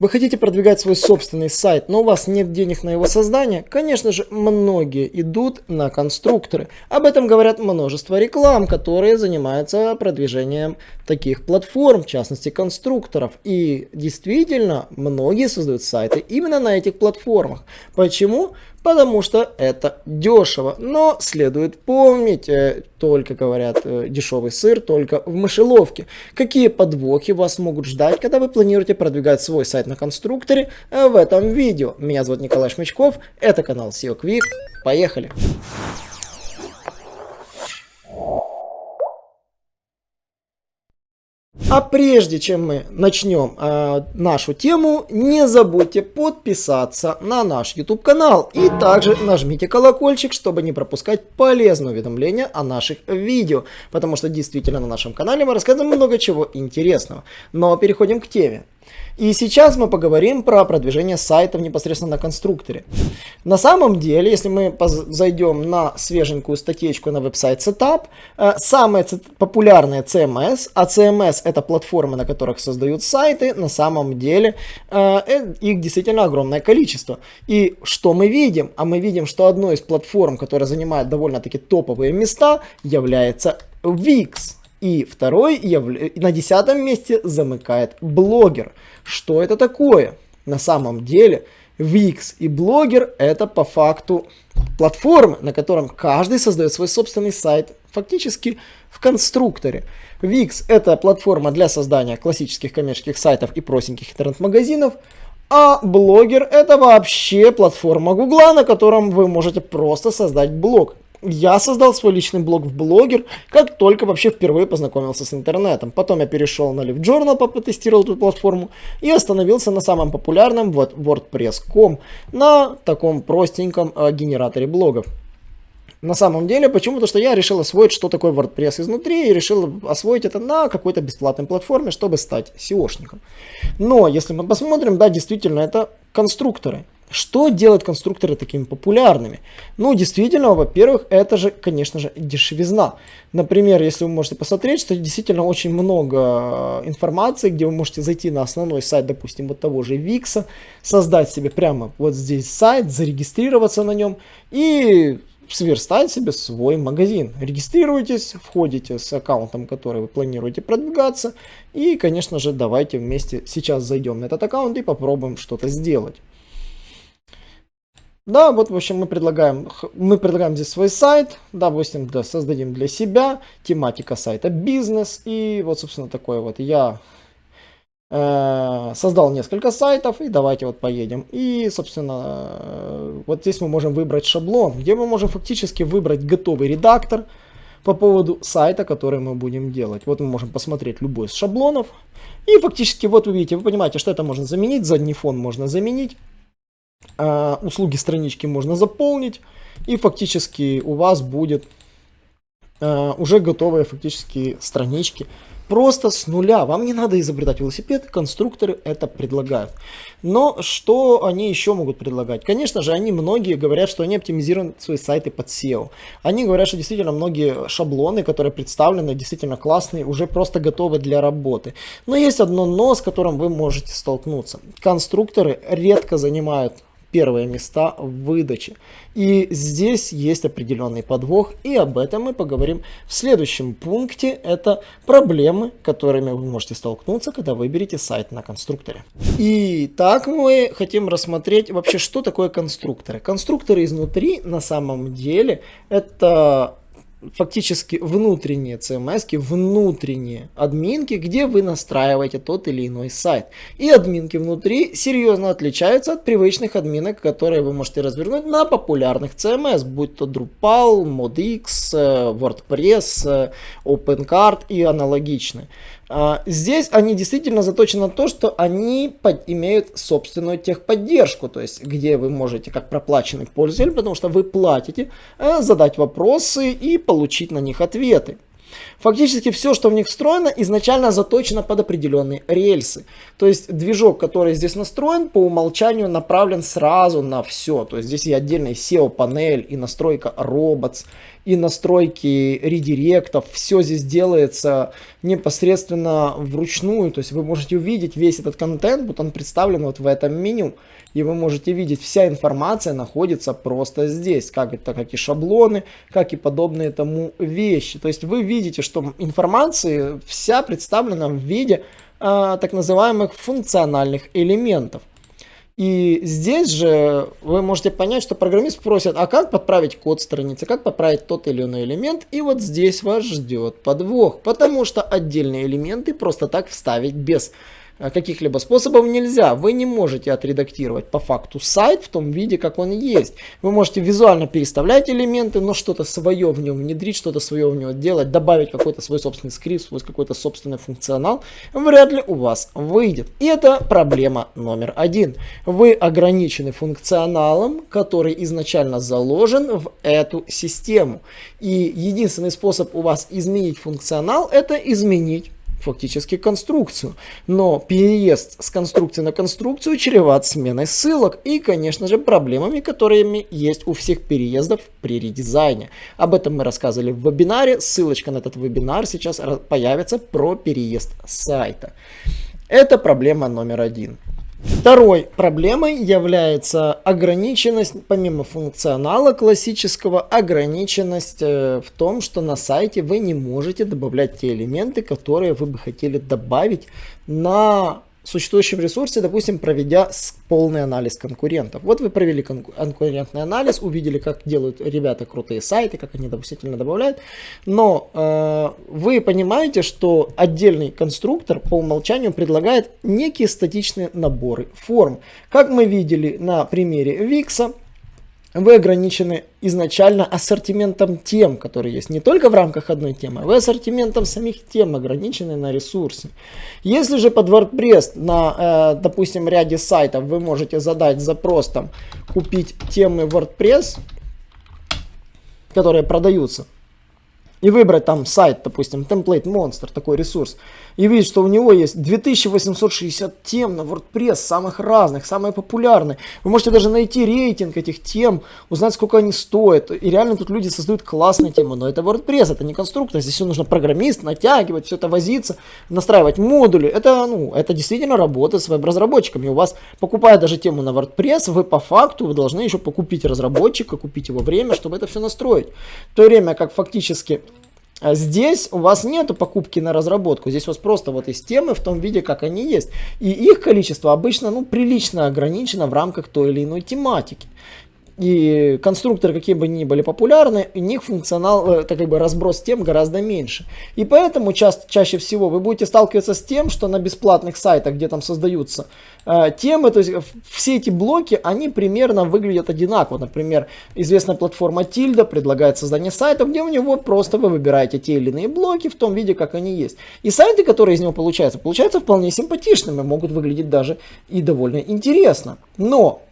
Вы хотите продвигать свой собственный сайт, но у вас нет денег на его создание? Конечно же, многие идут на конструкторы. Об этом говорят множество реклам, которые занимаются продвижением таких платформ, в частности конструкторов. И действительно, многие создают сайты именно на этих платформах. Почему? Потому что это дешево. Но следует помнить, э, только говорят э, дешевый сыр, только в мышеловке. Какие подвохи вас могут ждать, когда вы планируете продвигать свой сайт на конструкторе э, в этом видео. Меня зовут Николай Шмычков, это канал SEO Quick. Поехали! А прежде чем мы начнем э, нашу тему, не забудьте подписаться на наш YouTube канал и также нажмите колокольчик, чтобы не пропускать полезные уведомления о наших видео, потому что действительно на нашем канале мы рассказываем много чего интересного. Но переходим к теме. И сейчас мы поговорим про продвижение сайтов непосредственно на конструкторе. На самом деле, если мы зайдем на свеженькую статейку на веб-сайт Setup, э, самые популярные CMS, а CMS это платформы, на которых создают сайты, на самом деле э, э, их действительно огромное количество. И что мы видим? А мы видим, что одной из платформ, которая занимает довольно-таки топовые места, является Wix. И второй на десятом месте замыкает блогер. Что это такое? На самом деле Wix и блогер это по факту платформы, на котором каждый создает свой собственный сайт, фактически в конструкторе. Wix это платформа для создания классических коммерческих сайтов и простеньких интернет-магазинов, а блогер это вообще платформа Гугла, на котором вы можете просто создать блог. Я создал свой личный блог в блогер, как только вообще впервые познакомился с интернетом. Потом я перешел на LiveJournal, потестировал эту платформу и остановился на самом популярном вот WordPress.com, на таком простеньком э, генераторе блогов. На самом деле, почему? Потому что я решил освоить, что такое WordPress изнутри, и решил освоить это на какой-то бесплатной платформе, чтобы стать SEOшником. Но, если мы посмотрим, да, действительно, это конструкторы. Что делает конструкторы такими популярными? Ну, действительно, во-первых, это же, конечно же, дешевизна. Например, если вы можете посмотреть, что действительно очень много информации, где вы можете зайти на основной сайт, допустим, вот того же Викса, создать себе прямо вот здесь сайт, зарегистрироваться на нем и сверстать себе свой магазин. Регистрируйтесь, входите с аккаунтом, который вы планируете продвигаться. И, конечно же, давайте вместе сейчас зайдем на этот аккаунт и попробуем что-то сделать. Да, вот, в общем, мы предлагаем, мы предлагаем здесь свой сайт, допустим, да, создадим для себя, тематика сайта бизнес, и вот, собственно, такой вот я создал несколько сайтов, и давайте вот поедем. И, собственно, э, вот здесь мы можем выбрать шаблон, где мы можем фактически выбрать готовый редактор по поводу сайта, который мы будем делать. Вот мы можем посмотреть любой из шаблонов, и фактически, вот вы видите, вы понимаете, что это можно заменить, задний фон можно заменить, э, услуги странички можно заполнить, и фактически у вас будет э, уже готовые фактически странички. Просто с нуля. Вам не надо изобретать велосипед, конструкторы это предлагают. Но что они еще могут предлагать? Конечно же, они многие говорят, что они оптимизируют свои сайты под SEO. Они говорят, что действительно многие шаблоны, которые представлены, действительно классные, уже просто готовы для работы. Но есть одно но, с которым вы можете столкнуться. Конструкторы редко занимают первые места в выдаче. И здесь есть определенный подвох, и об этом мы поговорим в следующем пункте. Это проблемы, которыми вы можете столкнуться, когда выберете сайт на конструкторе. И так мы хотим рассмотреть вообще, что такое конструкторы. Конструкторы изнутри на самом деле это фактически внутренние CMS, внутренние админки, где вы настраиваете тот или иной сайт. И админки внутри серьезно отличаются от привычных админок, которые вы можете развернуть на популярных CMS, будь то Drupal, ModX, э, WordPress, э, OpenCart и аналогичные. А, здесь они действительно заточены на то, что они под, имеют собственную техподдержку, то есть где вы можете как проплаченный пользователь, потому что вы платите, э, задать вопросы и получить на них ответы. Фактически все, что в них встроено, изначально заточено под определенные рельсы. То есть движок, который здесь настроен, по умолчанию направлен сразу на все. То есть здесь и отдельная SEO-панель, и настройка robots, и настройки редиректов. Все здесь делается непосредственно вручную. То есть вы можете увидеть весь этот контент, вот он представлен вот в этом меню. И вы можете видеть, вся информация находится просто здесь. Как это, как и шаблоны, как и подобные тому вещи. То есть вы видите, что информация вся представлена в виде э, так называемых функциональных элементов. И здесь же вы можете понять, что программист просит, а как подправить код страницы, как подправить тот или иной элемент, и вот здесь вас ждет подвох, потому что отдельные элементы просто так вставить без каких-либо способов нельзя. Вы не можете отредактировать по факту сайт в том виде, как он есть. Вы можете визуально переставлять элементы, но что-то свое в нем внедрить, что-то свое в него делать, добавить какой-то свой собственный скрипт, свой какой-то собственный функционал, вряд ли у вас выйдет. И это проблема номер один. Вы ограничены функционалом, который изначально заложен в эту систему. И единственный способ у вас изменить функционал, это изменить фактически конструкцию. Но переезд с конструкции на конструкцию чреват сменой ссылок и, конечно же, проблемами, которыми есть у всех переездов при редизайне. Об этом мы рассказывали в вебинаре. Ссылочка на этот вебинар сейчас появится про переезд сайта. Это проблема номер один. Второй проблемой является ограниченность, помимо функционала классического, ограниченность э, в том, что на сайте вы не можете добавлять те элементы, которые вы бы хотели добавить на существующем ресурсе, допустим, проведя полный анализ конкурентов. Вот вы провели конкурентный анализ, увидели, как делают ребята крутые сайты, как они допустительно добавляют, но э, вы понимаете, что отдельный конструктор по умолчанию предлагает некие статичные наборы форм. Как мы видели на примере Викса, вы ограничены изначально ассортиментом тем, которые есть. Не только в рамках одной темы, вы ассортиментом самих тем ограничены на ресурсе. Если же под WordPress на, э, допустим, ряде сайтов вы можете задать запрос там купить темы WordPress, которые продаются, и выбрать там сайт, допустим, Template Monster, такой ресурс, и видеть, что у него есть 2860 тем на WordPress, самых разных, самые популярные. Вы можете даже найти рейтинг этих тем, узнать, сколько они стоят. И реально тут люди создают классные темы, но это WordPress, это не конструктор, здесь все нужно программист, натягивать, все это возиться, настраивать модули. Это, ну, это действительно работа с веб-разработчиками. У вас, покупая даже тему на WordPress, вы по факту вы должны еще покупить разработчика, купить его время, чтобы это все настроить. В то время как фактически здесь у вас нету покупки на разработку, здесь у вас просто вот есть темы в том виде, как они есть. И их количество обычно ну, прилично ограничено в рамках той или иной тематики и конструкторы, какие бы ни были популярны, у них функционал, э, это как бы разброс тем гораздо меньше. И поэтому ча чаще всего вы будете сталкиваться с тем, что на бесплатных сайтах, где там создаются э, темы, то есть все эти блоки, они примерно выглядят одинаково. Например, известная платформа Tilda предлагает создание сайта, где у него просто вы выбираете те или иные блоки в том виде, как они есть. И сайты, которые из него получаются, получаются вполне симпатичными, могут выглядеть даже и довольно интересно. Но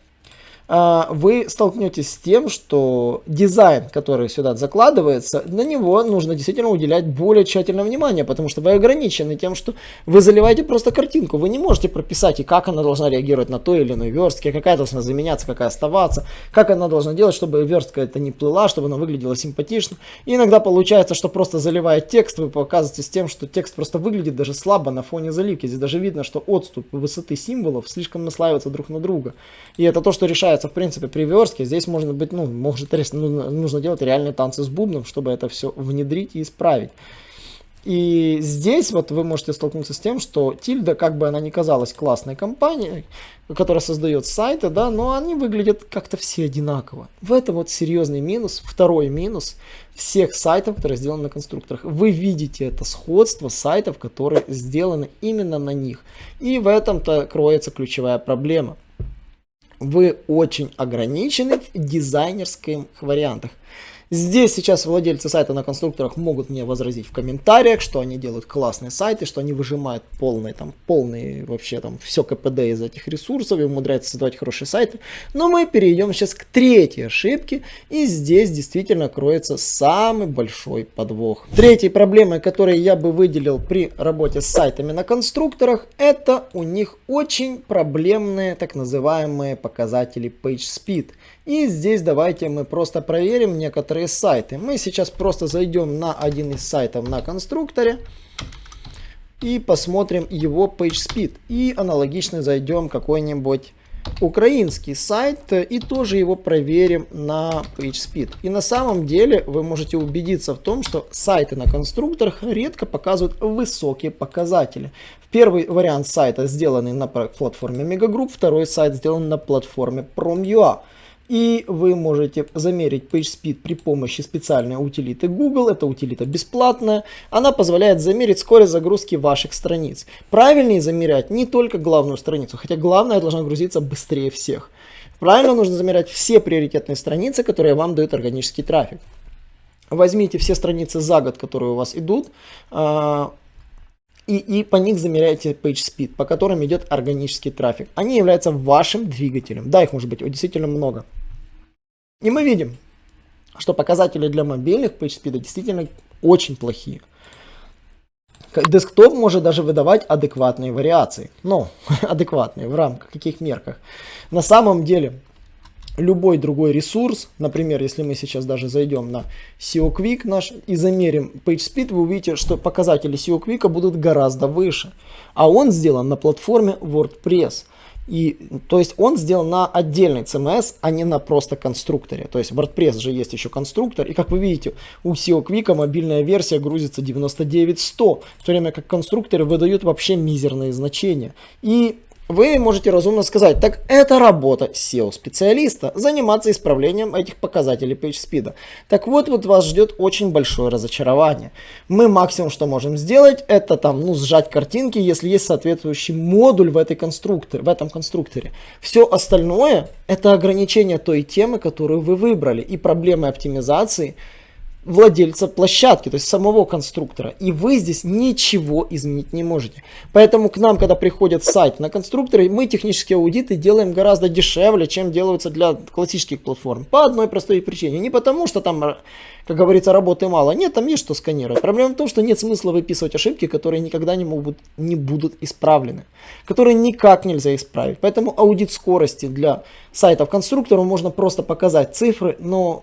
вы столкнетесь с тем, что дизайн, который сюда закладывается, на него нужно действительно уделять более тщательное внимание, потому что вы ограничены тем, что вы заливаете просто картинку. Вы не можете прописать, и как она должна реагировать на той или иной верстке, какая должна заменяться, какая оставаться, как она должна делать, чтобы верстка это не плыла, чтобы она выглядела симпатично. И иногда получается, что просто заливая текст, вы показываете с тем, что текст просто выглядит даже слабо на фоне заливки. Здесь даже видно, что отступ высоты символов слишком наслаивается друг на друга. И это то, что решает получается, в принципе, при верстке. Здесь можно быть, ну, может, нужно, нужно делать реальные танцы с бубном, чтобы это все внедрить и исправить. И здесь вот вы можете столкнуться с тем, что Тильда, как бы она ни казалась классной компанией, которая создает сайты, да, но они выглядят как-то все одинаково. В этом вот серьезный минус, второй минус всех сайтов, которые сделаны на конструкторах. Вы видите это сходство сайтов, которые сделаны именно на них. И в этом-то кроется ключевая проблема вы очень ограничены в дизайнерских вариантах. Здесь сейчас владельцы сайта на конструкторах могут мне возразить в комментариях, что они делают классные сайты, что они выжимают полные, там, полные вообще там все КПД из этих ресурсов и умудряются создавать хорошие сайты. Но мы перейдем сейчас к третьей ошибке, и здесь действительно кроется самый большой подвох. Третьей проблемой, которую я бы выделил при работе с сайтами на конструкторах, это у них очень проблемные так называемые показатели PageSpeed. И здесь давайте мы просто проверим некоторые сайты. Мы сейчас просто зайдем на один из сайтов на конструкторе и посмотрим его PageSpeed. И аналогично зайдем какой-нибудь украинский сайт и тоже его проверим на PageSpeed. И на самом деле вы можете убедиться в том, что сайты на конструкторах редко показывают высокие показатели. Первый вариант сайта сделанный на платформе Megagroup, второй сайт сделан на платформе Prom.ua. И вы можете замерить PageSpeed при помощи специальной утилиты Google. Это утилита бесплатная. Она позволяет замерить скорость загрузки ваших страниц. Правильнее замерять не только главную страницу, хотя главная должна грузиться быстрее всех. Правильно нужно замерять все приоритетные страницы, которые вам дают органический трафик. Возьмите все страницы за год, которые у вас идут, а, и, и по них замеряете PageSpeed, по которым идет органический трафик. Они являются вашим двигателем. Да, их может быть действительно много. И мы видим, что показатели для мобильных PageSpeed действительно очень плохие. Десктоп может даже выдавать адекватные вариации. Ну, адекватные, в рамках каких мерках. На самом деле, любой другой ресурс, например, если мы сейчас даже зайдем на SEO Quick наш и замерим PageSpeed, вы увидите, что показатели SEO Quick будут гораздо выше. А он сделан на платформе WordPress. И, то есть он сделан на отдельный CMS, а не на просто конструкторе. То есть в WordPress же есть еще конструктор. И как вы видите, у SEO Quick мобильная версия грузится 99.100, в то время как конструкторы выдают вообще мизерные значения. И вы можете разумно сказать, так это работа SEO-специалиста, заниматься исправлением этих показателей PageSpeed. Так вот, вот вас ждет очень большое разочарование. Мы максимум, что можем сделать, это там, ну, сжать картинки, если есть соответствующий модуль в, этой конструкторе, в этом конструкторе. Все остальное, это ограничение той темы, которую вы выбрали, и проблемы оптимизации – владельца площадки, то есть самого конструктора. И вы здесь ничего изменить не можете. Поэтому к нам, когда приходит сайт на конструкторы, мы технические аудиты делаем гораздо дешевле, чем делаются для классических платформ. По одной простой причине. Не потому, что там, как говорится, работы мало. Нет, там есть что сканировать. Проблема в том, что нет смысла выписывать ошибки, которые никогда не, могут, не будут исправлены. Которые никак нельзя исправить. Поэтому аудит скорости для сайтов конструкторов можно просто показать цифры, но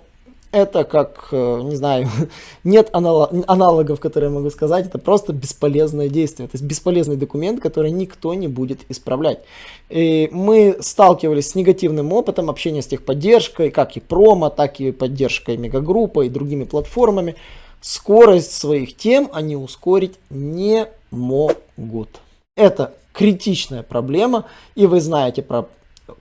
это как, э, не знаю, нет аналогов, которые я могу сказать, это просто бесполезное действие, то есть бесполезный документ, который никто не будет исправлять. И мы сталкивались с негативным опытом общения с техподдержкой, как и промо, так и поддержкой мегагруппы и другими платформами. Скорость своих тем они ускорить не могут. Это критичная проблема, и вы знаете про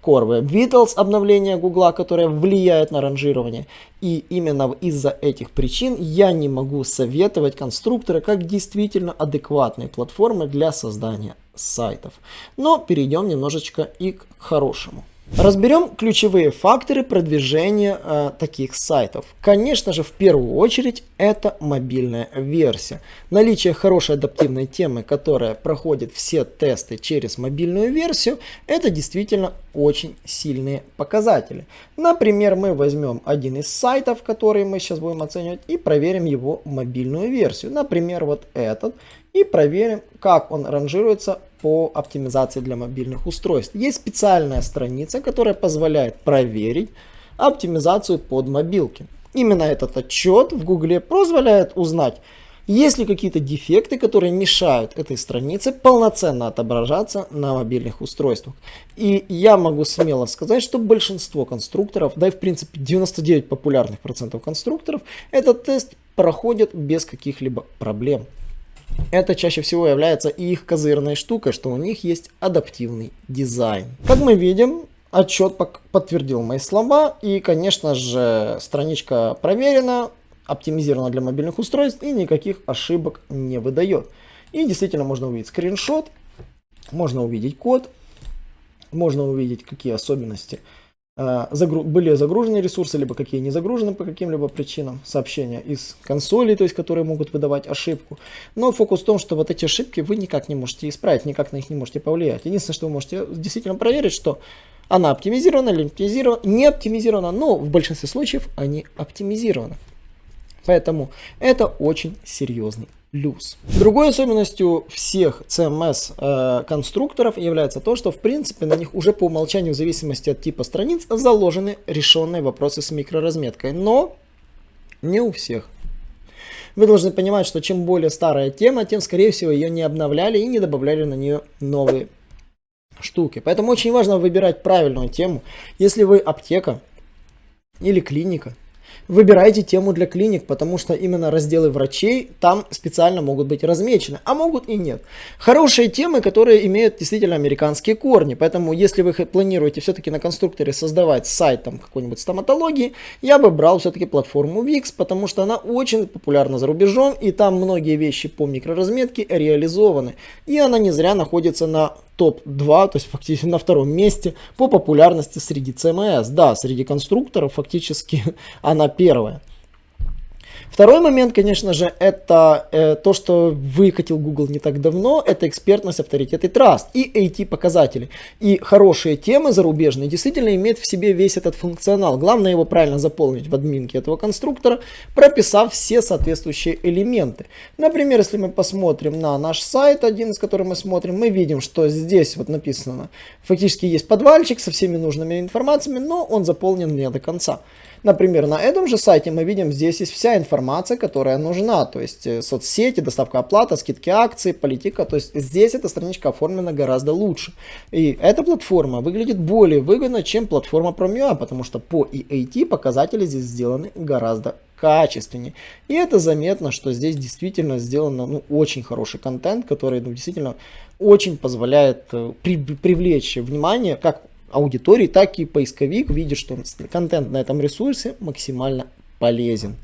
Web Vitals обновление Гугла, которое влияет на ранжирование. И именно из-за этих причин я не могу советовать конструкторы как действительно адекватные платформы для создания сайтов. Но перейдем немножечко и к хорошему. Разберем ключевые факторы продвижения э, таких сайтов. Конечно же, в первую очередь, это мобильная версия. Наличие хорошей адаптивной темы, которая проходит все тесты через мобильную версию, это действительно очень сильные показатели. Например, мы возьмем один из сайтов, который мы сейчас будем оценивать, и проверим его мобильную версию. Например, вот этот. И проверим, как он ранжируется по оптимизации для мобильных устройств. Есть специальная страница, которая позволяет проверить оптимизацию под мобилки. Именно этот отчет в Гугле позволяет узнать, есть ли какие-то дефекты, которые мешают этой странице полноценно отображаться на мобильных устройствах. И я могу смело сказать, что большинство конструкторов, да и в принципе 99 популярных процентов конструкторов, этот тест проходит без каких-либо проблем. Это чаще всего является их козырной штукой, что у них есть адаптивный дизайн. Как мы видим, отчет подтвердил мои слова и, конечно же, страничка проверена, оптимизирована для мобильных устройств и никаких ошибок не выдает. И действительно можно увидеть скриншот, можно увидеть код, можно увидеть какие особенности загру были загружены ресурсы, либо какие не загружены по каким-либо причинам, сообщения из консолей, то есть которые могут выдавать ошибку. Но фокус в том, что вот эти ошибки вы никак не можете исправить, никак на них не можете повлиять. Единственное, что вы можете действительно проверить, что она оптимизирована или оптимизирована, не оптимизирована, но в большинстве случаев они оптимизированы. Поэтому это очень серьезный плюс. Другой особенностью всех CMS э, конструкторов является то, что в принципе на них уже по умолчанию в зависимости от типа страниц заложены решенные вопросы с микроразметкой, но не у всех. Вы должны понимать, что чем более старая тема, тем скорее всего ее не обновляли и не добавляли на нее новые штуки. Поэтому очень важно выбирать правильную тему. Если вы аптека или клиника, Выбирайте тему для клиник, потому что именно разделы врачей там специально могут быть размечены, а могут и нет. Хорошие темы, которые имеют действительно американские корни, поэтому если вы планируете все-таки на конструкторе создавать сайт там какой-нибудь стоматологии, я бы брал все-таки платформу Wix, потому что она очень популярна за рубежом, и там многие вещи по микроразметке реализованы, и она не зря находится на топ-2, то есть фактически на втором месте по популярности среди CMS. Да, среди конструкторов фактически она первая. Второй момент, конечно же, это э, то, что выкатил Google не так давно, это экспертность, авторитет и траст, и AT-показатели. И хорошие темы зарубежные действительно имеют в себе весь этот функционал. Главное его правильно заполнить в админке этого конструктора, прописав все соответствующие элементы. Например, если мы посмотрим на наш сайт, один из которых мы смотрим, мы видим, что здесь вот написано, фактически есть подвальчик со всеми нужными информациями, но он заполнен не до конца. Например, на этом же сайте мы видим, здесь есть вся информация, которая нужна, то есть э, соцсети, доставка оплата, скидки акций, политика, то есть здесь эта страничка оформлена гораздо лучше. И эта платформа выглядит более выгодно, чем платформа Promua, потому что по EAT показатели здесь сделаны гораздо качественнее. И это заметно, что здесь действительно сделано ну, очень хороший контент, который ну, действительно очень позволяет э, при, привлечь внимание как аудитории, так и поисковик видит, что контент на этом ресурсе максимально полезен.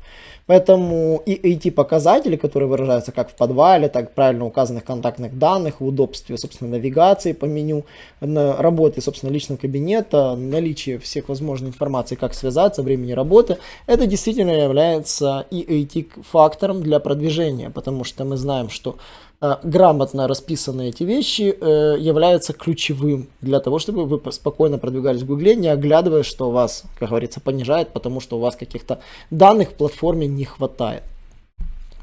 Поэтому и эти показатели, которые выражаются как в подвале, так правильно указанных контактных данных, в удобстве, собственно, навигации по меню, на работе, собственно, личного кабинета, наличие всех возможной информации, как связаться, времени работы, это действительно является и фактором для продвижения, потому что мы знаем, что грамотно расписанные эти вещи э, являются ключевым для того, чтобы вы спокойно продвигались в Гугле, не оглядываясь, что вас, как говорится, понижает, потому что у вас каких-то данных в платформе не хватает.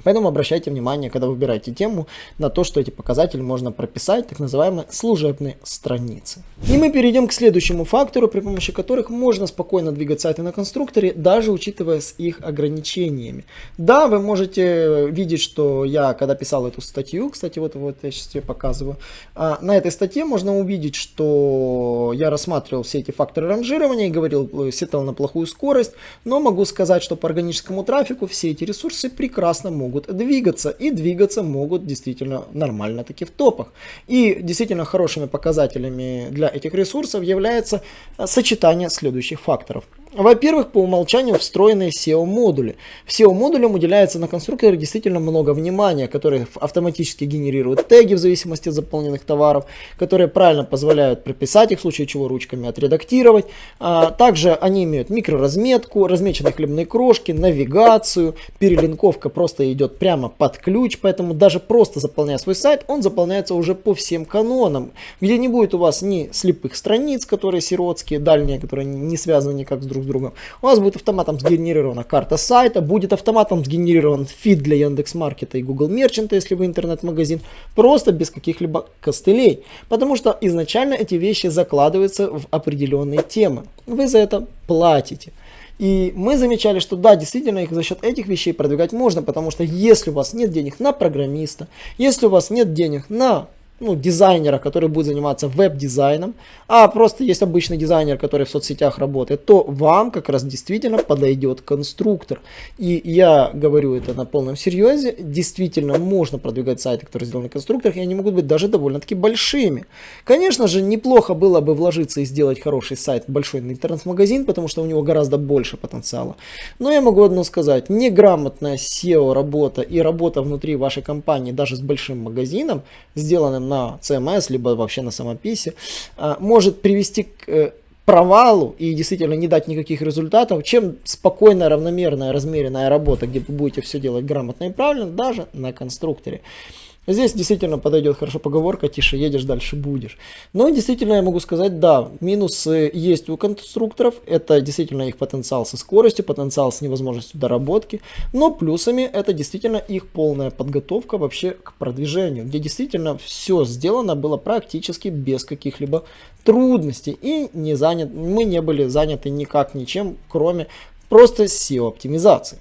Поэтому обращайте внимание, когда выбираете тему, на то, что эти показатели можно прописать, так называемые служебные страницы. И мы перейдем к следующему фактору, при помощи которых можно спокойно двигать сайты на конструкторе, даже учитывая с их ограничениями. Да, вы можете видеть, что я, когда писал эту статью, кстати, вот, вот я сейчас тебе показываю, а, на этой статье можно увидеть, что я рассматривал все эти факторы ранжирования и говорил, э, сетал на плохую скорость, но могу сказать, что по органическому трафику все эти ресурсы прекрасно могут могут двигаться. И двигаться могут действительно нормально таки в топах. И действительно хорошими показателями для этих ресурсов является э, сочетание следующих факторов. Во-первых, по умолчанию встроенные SEO-модули. SEO-модулям уделяется на конструкторе действительно много внимания, которые автоматически генерируют теги в зависимости от заполненных товаров, которые правильно позволяют прописать их, в случае чего ручками отредактировать. А, также они имеют микроразметку, размеченные хлебные крошки, навигацию, перелинковка просто идет прямо под ключ, поэтому даже просто заполняя свой сайт, он заполняется уже по всем канонам, где не будет у вас ни слепых страниц, которые сиротские, дальние, которые не связаны никак с друг друг с другом. У вас будет автоматом сгенерирована карта сайта, будет автоматом сгенерирован фид для Яндекс.Маркета и Google Мерчанта, если вы интернет-магазин, просто без каких-либо костылей. Потому что изначально эти вещи закладываются в определенные темы. Вы за это платите. И мы замечали, что да, действительно их за счет этих вещей продвигать можно, потому что если у вас нет денег на программиста, если у вас нет денег на ну, дизайнера, который будет заниматься веб-дизайном, а просто есть обычный дизайнер, который в соцсетях работает, то вам как раз действительно подойдет конструктор. И я говорю это на полном серьезе, действительно можно продвигать сайты, которые сделаны в конструкторах, и они могут быть даже довольно-таки большими. Конечно же, неплохо было бы вложиться и сделать хороший сайт, большой интернет-магазин, потому что у него гораздо больше потенциала. Но я могу одно сказать, неграмотная SEO работа и работа внутри вашей компании, даже с большим магазином, сделанным на CMS, либо вообще на самописи, а, может привести к э, провалу и действительно не дать никаких результатов, чем спокойная, равномерная, размеренная работа, где вы будете все делать грамотно и правильно, даже на конструкторе. Здесь действительно подойдет хорошо поговорка, тише едешь, дальше будешь. Но действительно я могу сказать, да, минусы есть у конструкторов, это действительно их потенциал со скоростью, потенциал с невозможностью доработки, но плюсами это действительно их полная подготовка вообще к продвижению, где действительно все сделано было практически без каких-либо трудностей и не занят, мы не были заняты никак ничем, кроме просто SEO оптимизации.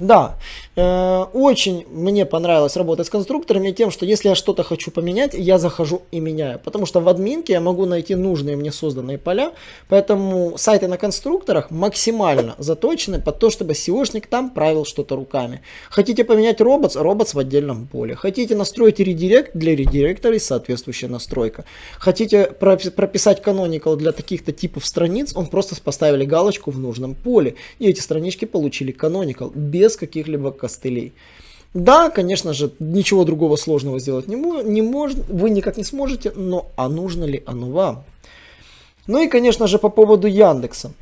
Да, э, очень мне понравилось работать с конструкторами тем, что если я что-то хочу поменять, я захожу и меняю. Потому что в админке я могу найти нужные мне созданные поля, поэтому сайты на конструкторах максимально заточены под то, чтобы SEOшник там правил что-то руками. Хотите поменять роботс, роботс в отдельном поле. Хотите настроить редирект, для редиректора есть соответствующая настройка. Хотите прописать canonical для таких-то типов страниц, он просто поставили галочку в нужном поле. И эти странички получили canonical без без каких-либо костылей. Да, конечно же, ничего другого сложного сделать не, не можно, вы никак не сможете, но а нужно ли оно вам? Ну и, конечно же, по поводу Яндекса.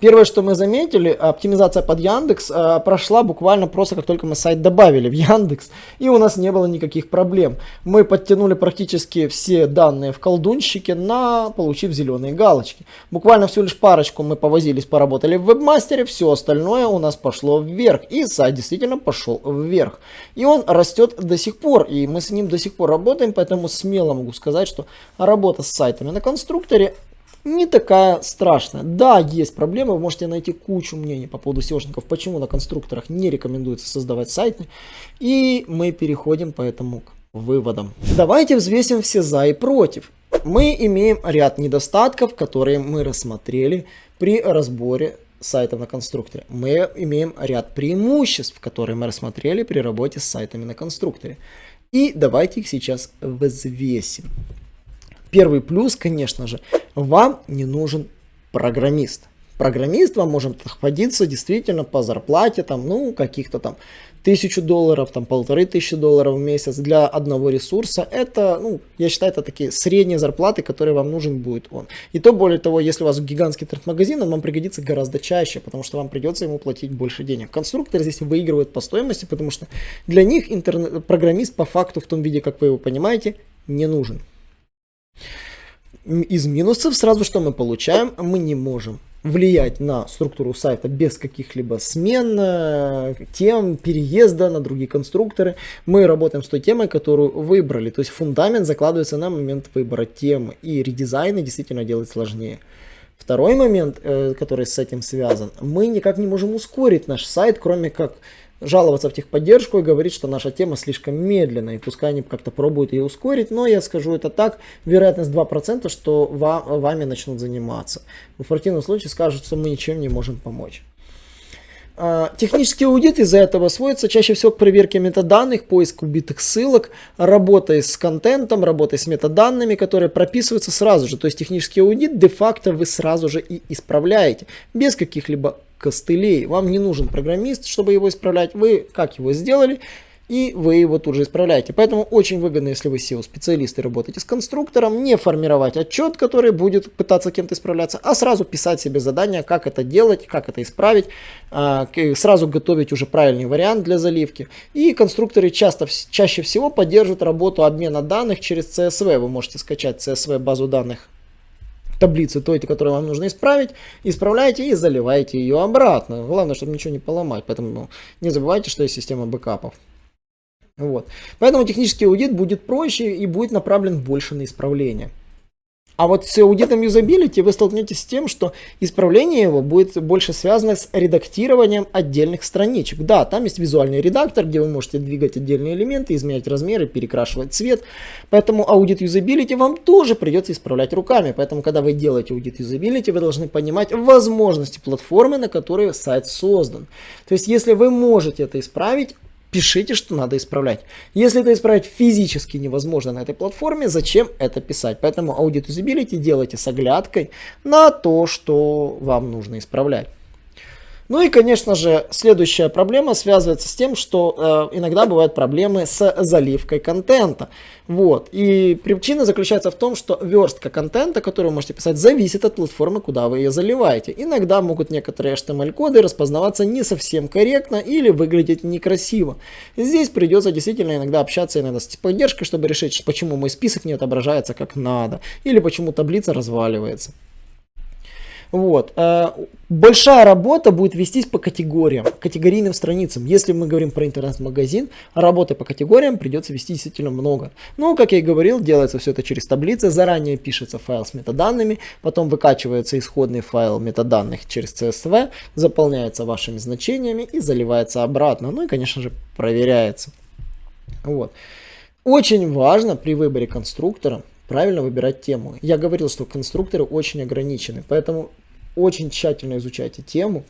Первое, что мы заметили, оптимизация под Яндекс э, прошла буквально просто как только мы сайт добавили в Яндекс, и у нас не было никаких проблем. Мы подтянули практически все данные в колдунщике на получив зеленые галочки. Буквально всего лишь парочку мы повозились, поработали в вебмастере, все остальное у нас пошло вверх, и сайт действительно пошел вверх. И он растет до сих пор, и мы с ним до сих пор работаем, поэтому смело могу сказать, что работа с сайтами на конструкторе не такая страшная. Да, есть проблемы, вы можете найти кучу мнений по поводу SEOшников, почему на конструкторах не рекомендуется создавать сайты. И мы переходим поэтому к выводам. Давайте взвесим все за и против. Мы имеем ряд недостатков, которые мы рассмотрели при разборе сайтов на конструкторе. Мы имеем ряд преимуществ, которые мы рассмотрели при работе с сайтами на конструкторе. И давайте их сейчас взвесим. Первый плюс, конечно же, вам не нужен программист. Программист вам может находиться действительно по зарплате, там, ну, каких-то там тысячу долларов, там, полторы тысячи долларов в месяц для одного ресурса. Это, ну, я считаю, это такие средние зарплаты, которые вам нужен будет он. И то, более того, если у вас гигантский интернет-магазин, он вам пригодится гораздо чаще, потому что вам придется ему платить больше денег. Конструкторы здесь выигрывают по стоимости, потому что для них интернет программист по факту в том виде, как вы его понимаете, не нужен. Из минусов сразу что мы получаем? Мы не можем влиять на структуру сайта без каких-либо смен, э, тем, переезда на другие конструкторы. Мы работаем с той темой, которую выбрали. То есть фундамент закладывается на момент выбора темы. И редизайны действительно делать сложнее. Второй момент, э, который с этим связан, мы никак не можем ускорить наш сайт, кроме как жаловаться в техподдержку и говорить, что наша тема слишком медленная, и пускай они как-то пробуют ее ускорить, но я скажу это так, вероятность 2%, что вам, вами начнут заниматься. В противном случае скажут, что мы ничем не можем помочь. А, технический аудит из-за этого сводится чаще всего к проверке метаданных, поиску убитых ссылок, работой с контентом, работой с метаданными, которые прописываются сразу же. То есть технический аудит де-факто вы сразу же и исправляете, без каких-либо костылей. Вам не нужен программист, чтобы его исправлять. Вы как его сделали, и вы его тут же исправляете. Поэтому очень выгодно, если вы SEO-специалист и работаете с конструктором, не формировать отчет, который будет пытаться кем-то исправляться, а сразу писать себе задание, как это делать, как это исправить, а, сразу готовить уже правильный вариант для заливки. И конструкторы часто, чаще всего поддерживают работу обмена данных через CSV. Вы можете скачать CSV базу данных таблицы той, которую вам нужно исправить, исправляете и заливаете ее обратно. Главное, чтобы ничего не поломать, поэтому ну, не забывайте, что есть система бэкапов. Вот. Поэтому технический аудит будет проще и будет направлен больше на исправление. А вот с аудитом юзабилити вы столкнетесь с тем, что исправление его будет больше связано с редактированием отдельных страничек. Да, там есть визуальный редактор, где вы можете двигать отдельные элементы, изменять размеры, перекрашивать цвет. Поэтому аудит юзабилити вам тоже придется исправлять руками. Поэтому, когда вы делаете аудит юзабилити, вы должны понимать возможности платформы, на которой сайт создан. То есть, если вы можете это исправить, пишите, что надо исправлять. Если это исправить физически невозможно на этой платформе, зачем это писать? Поэтому аудит usability делайте с оглядкой на то, что вам нужно исправлять. Ну и, конечно же, следующая проблема связывается с тем, что э, иногда бывают проблемы с заливкой контента. Вот. И причина заключается в том, что верстка контента, которую вы можете писать, зависит от платформы, куда вы ее заливаете. Иногда могут некоторые HTML-коды распознаваться не совсем корректно или выглядеть некрасиво. Здесь придется действительно иногда общаться иногда с поддержкой, чтобы решить, почему мой список не отображается как надо, или почему таблица разваливается. Вот. Большая работа будет вестись по категориям, категорийным страницам. Если мы говорим про интернет-магазин, работы по категориям придется вести действительно много. Ну, как я и говорил, делается все это через таблицы. Заранее пишется файл с метаданными, потом выкачивается исходный файл метаданных через CSV, заполняется вашими значениями и заливается обратно. Ну и, конечно же, проверяется. Вот. Очень важно при выборе конструктора правильно выбирать тему. Я говорил, что конструкторы очень ограничены, поэтому очень тщательно изучайте тему,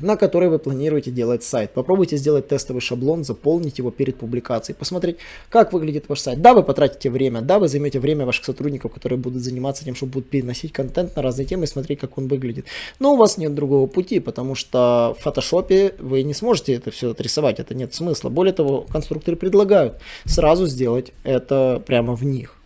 на которой вы планируете делать сайт. Попробуйте сделать тестовый шаблон, заполнить его перед публикацией, посмотреть, как выглядит ваш сайт. Да, вы потратите время, да, вы займете время ваших сотрудников, которые будут заниматься тем, что будут переносить контент на разные темы и смотреть, как он выглядит. Но у вас нет другого пути, потому что в фотошопе вы не сможете это все отрисовать, это нет смысла. Более того, конструкторы предлагают сразу сделать это прямо в них.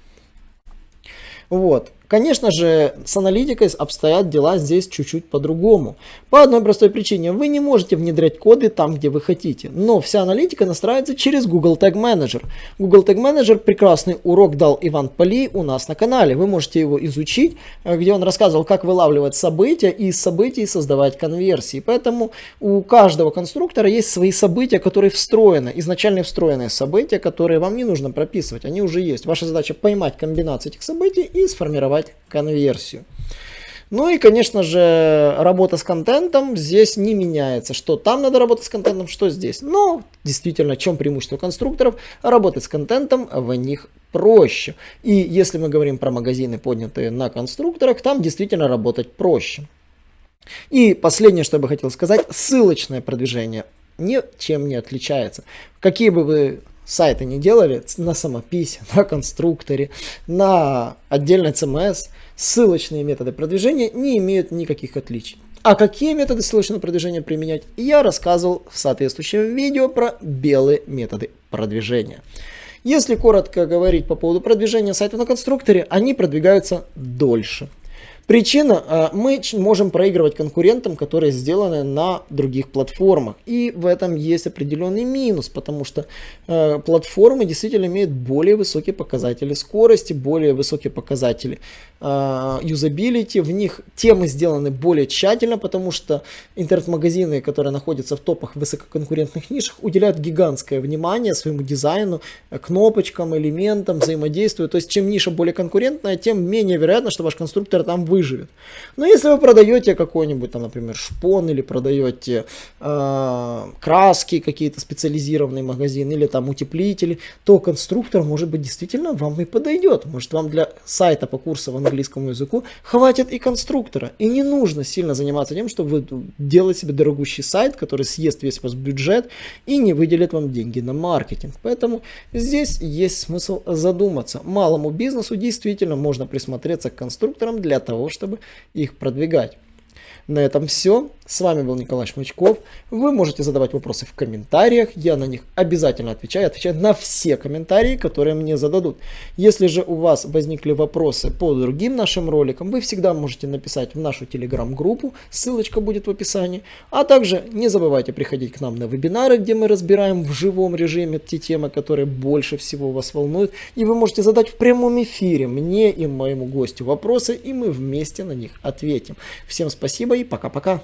Вот. Конечно же, с аналитикой обстоят дела здесь чуть-чуть по-другому. По одной простой причине, вы не можете внедрять коды там, где вы хотите. Но вся аналитика настраивается через Google Tag Manager. Google Tag Manager прекрасный урок дал Иван Поли у нас на канале. Вы можете его изучить, э, где он рассказывал, как вылавливать события и из событий создавать конверсии. Поэтому у каждого конструктора есть свои события, которые встроены, изначально встроенные события, которые вам не нужно прописывать. Они уже есть. Ваша задача поймать комбинацию этих событий и сформировать реализовать конверсию. Ну и, конечно же, работа с контентом здесь не меняется. Что там надо работать с контентом, что здесь. Но, действительно, в чем преимущество конструкторов? Работать с контентом в них проще. И если мы говорим про магазины, поднятые на конструкторах, там действительно работать проще. И последнее, что я бы хотел сказать, ссылочное продвижение ничем не отличается. Какие бы вы сайты не делали на самописи, на конструкторе, на отдельной CMS, ссылочные методы продвижения не имеют никаких отличий. А какие методы ссылочного продвижения применять, я рассказывал в соответствующем видео про белые методы продвижения. Если коротко говорить по поводу продвижения сайта на конструкторе, они продвигаются дольше. Причина, а, мы можем проигрывать конкурентам, которые сделаны на других платформах. И в этом есть определенный минус, потому что э, платформы действительно имеют более высокие показатели скорости, более высокие показатели э, юзабилити. В них темы сделаны более тщательно, потому что интернет-магазины, которые находятся в топах высококонкурентных нишах, уделяют гигантское внимание своему дизайну, кнопочкам, элементам, взаимодействию. То есть чем ниша более конкурентная, тем менее вероятно, что ваш конструктор там вы выживет. Но если вы продаете какой-нибудь, там, например, шпон, или продаете э, краски, какие-то специализированные магазины, или там утеплители, то конструктор, может быть, действительно вам и подойдет. Может, вам для сайта по курсам английскому языку хватит и конструктора. И не нужно сильно заниматься тем, чтобы делать себе дорогущий сайт, который съест весь ваш бюджет и не выделит вам деньги на маркетинг. Поэтому здесь есть смысл задуматься. Малому бизнесу действительно можно присмотреться к конструкторам для того, чтобы их продвигать. На этом все. С вами был Николай Шмачков. Вы можете задавать вопросы в комментариях. Я на них обязательно отвечаю. Отвечаю на все комментарии, которые мне зададут. Если же у вас возникли вопросы по другим нашим роликам, вы всегда можете написать в нашу телеграм-группу. Ссылочка будет в описании. А также не забывайте приходить к нам на вебинары, где мы разбираем в живом режиме те темы, которые больше всего вас волнуют. И вы можете задать в прямом эфире мне и моему гостю вопросы, и мы вместе на них ответим. Всем спасибо и пока-пока.